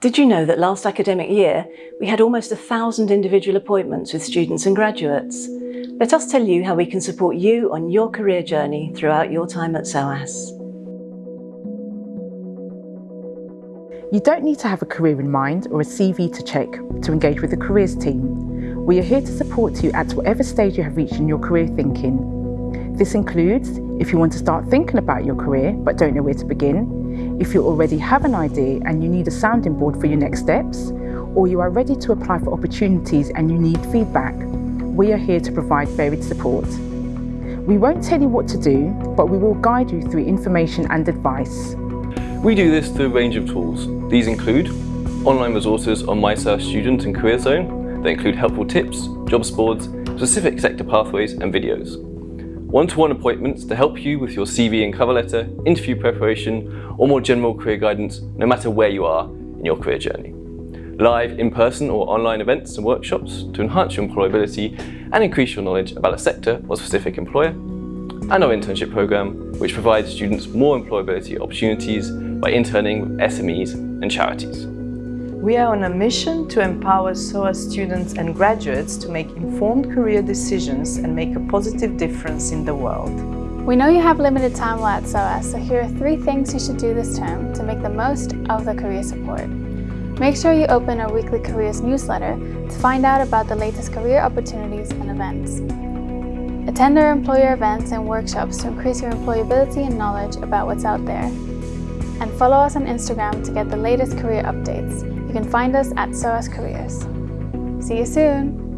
Did you know that last academic year we had almost a thousand individual appointments with students and graduates? Let us tell you how we can support you on your career journey throughout your time at SOAS. You don't need to have a career in mind or a CV to check to engage with the careers team. We are here to support you at whatever stage you have reached in your career thinking. This includes if you want to start thinking about your career but don't know where to begin, if you already have an idea and you need a sounding board for your next steps, or you are ready to apply for opportunities and you need feedback, we are here to provide varied support. We won't tell you what to do, but we will guide you through information and advice. We do this through a range of tools. These include online resources on MySOAS Student and Career Zone that include helpful tips, jobs boards, specific sector pathways and videos one-to-one -one appointments to help you with your CV and cover letter, interview preparation, or more general career guidance, no matter where you are in your career journey. Live, in-person or online events and workshops to enhance your employability and increase your knowledge about a sector or specific employer. And our internship program, which provides students more employability opportunities by interning with SMEs and charities. We are on a mission to empower SOAS students and graduates to make informed career decisions and make a positive difference in the world. We know you have limited time while at SOAS, so here are three things you should do this term to make the most of the career support. Make sure you open our weekly careers newsletter to find out about the latest career opportunities and events. Attend our employer events and workshops to increase your employability and knowledge about what's out there. And follow us on Instagram to get the latest career updates. You can find us at SOAS Careers. See you soon!